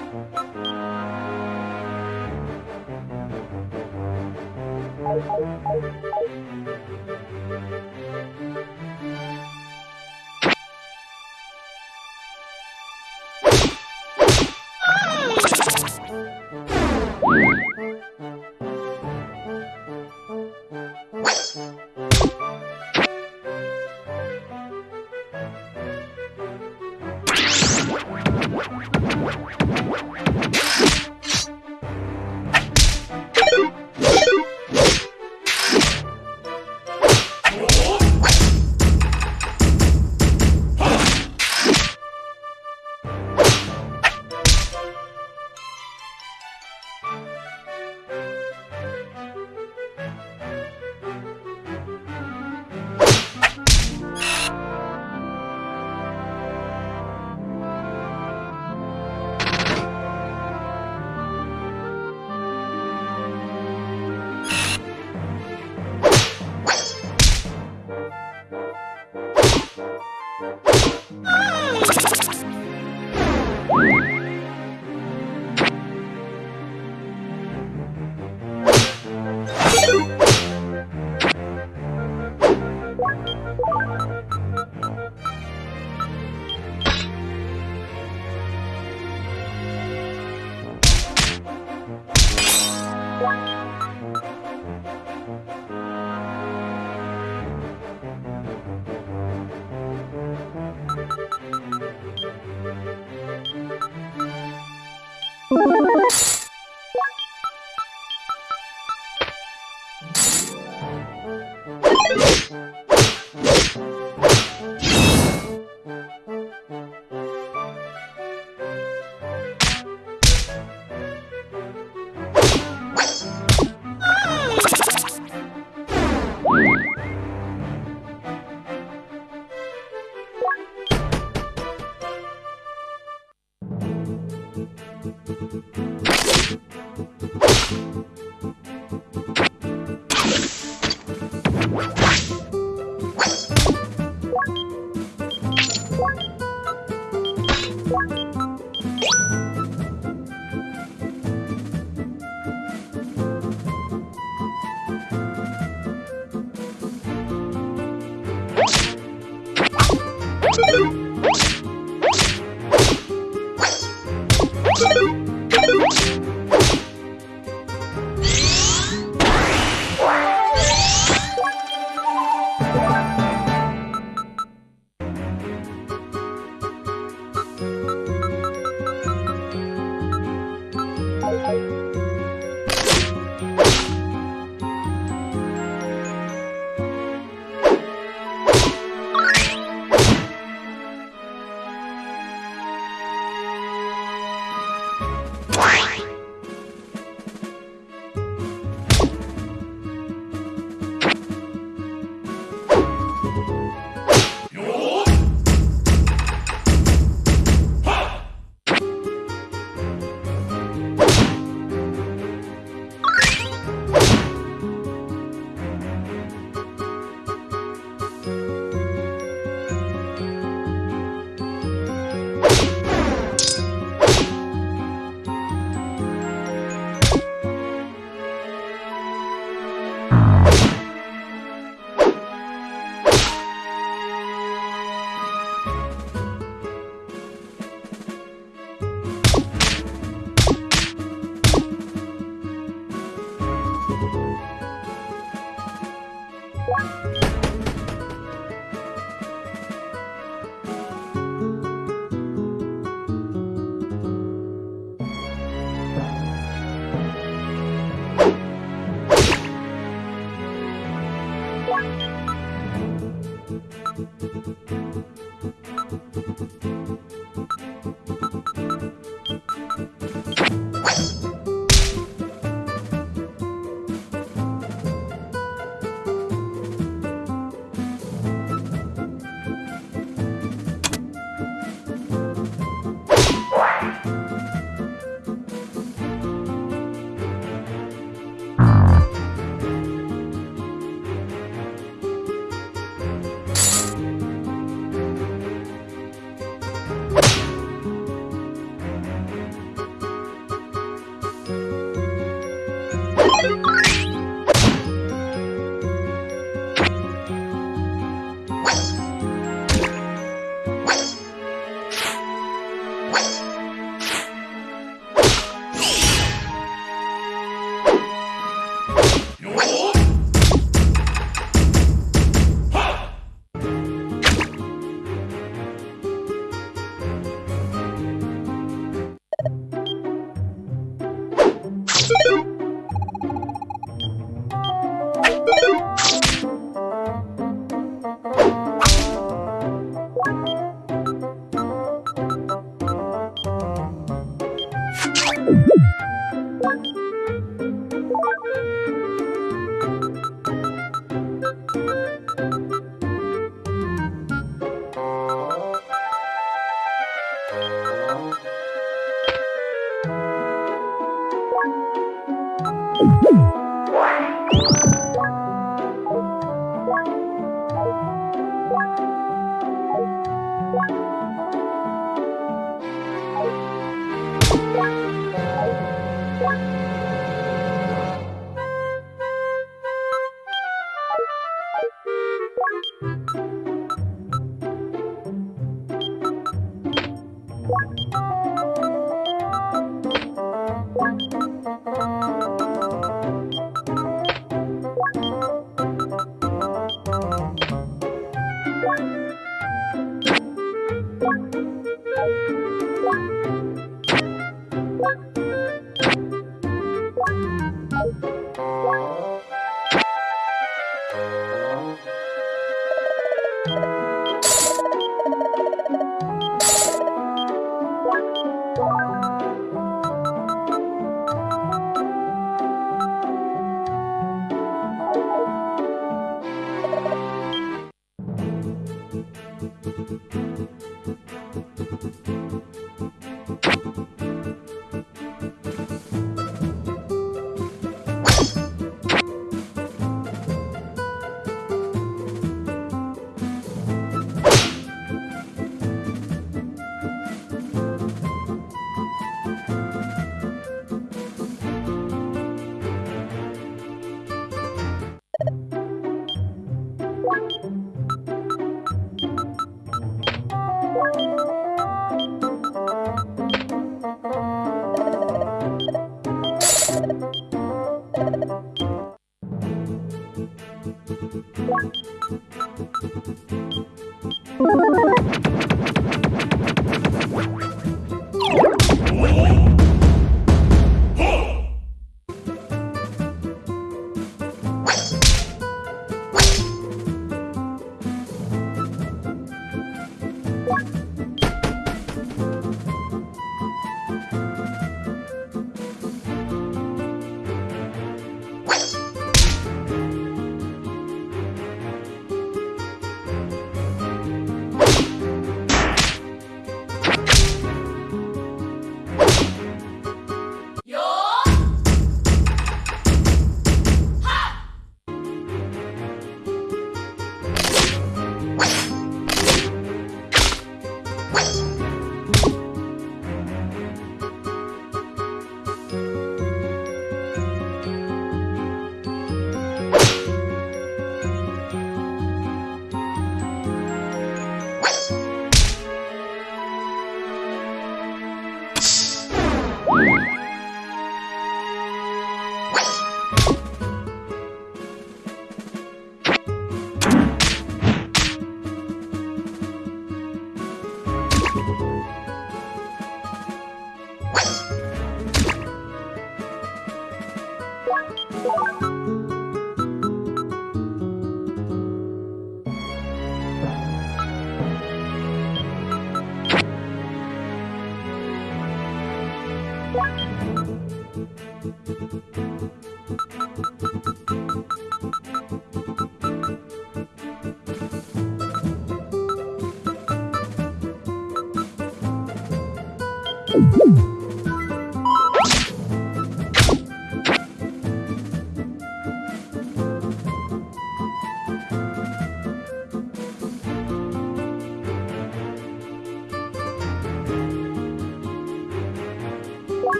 Thank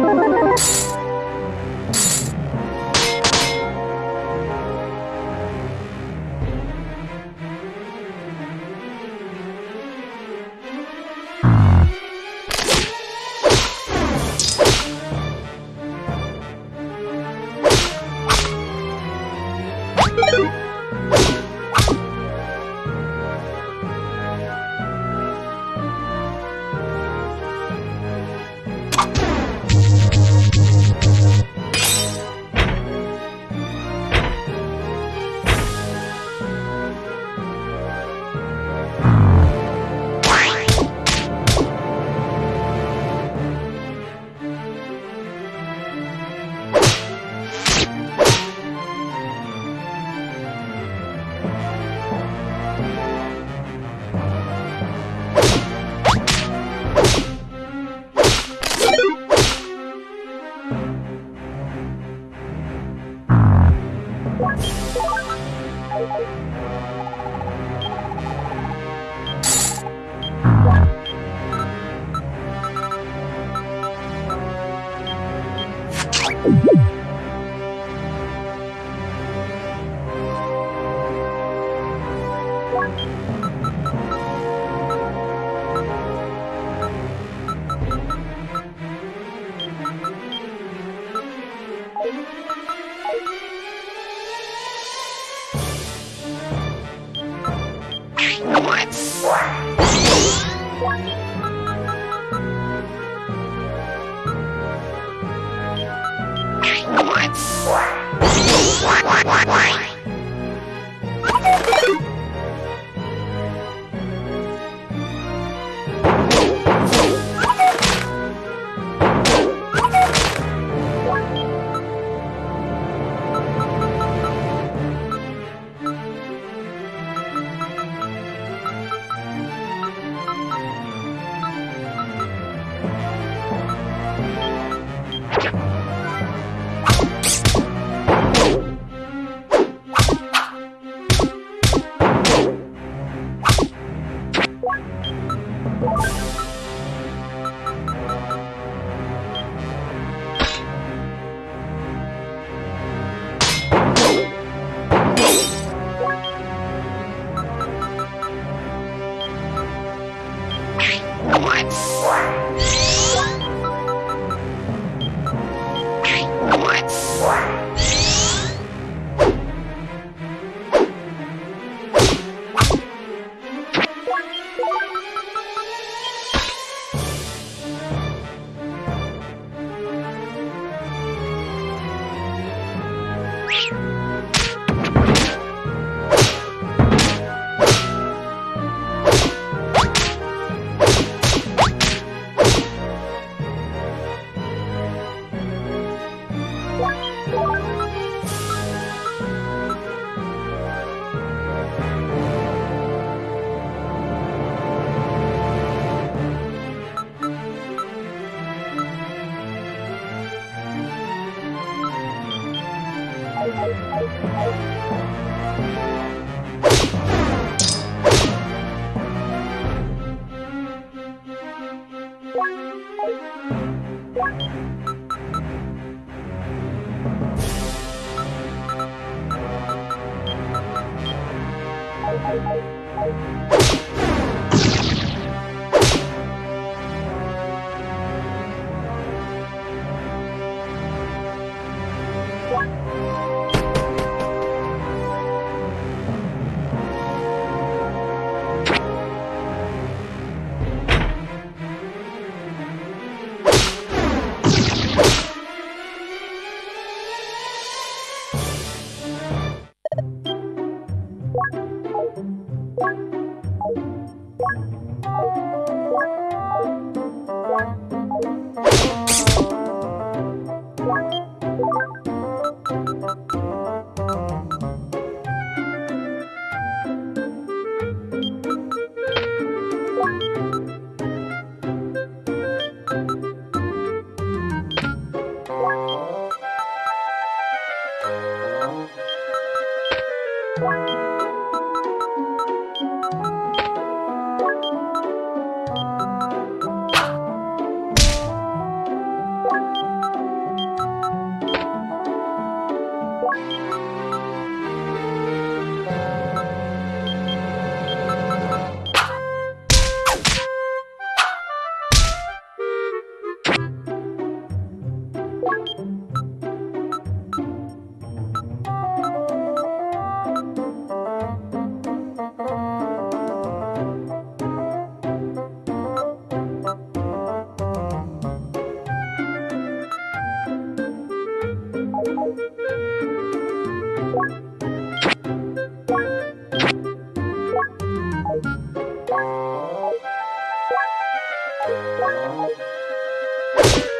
you Thank you.